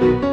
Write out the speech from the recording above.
Thank you.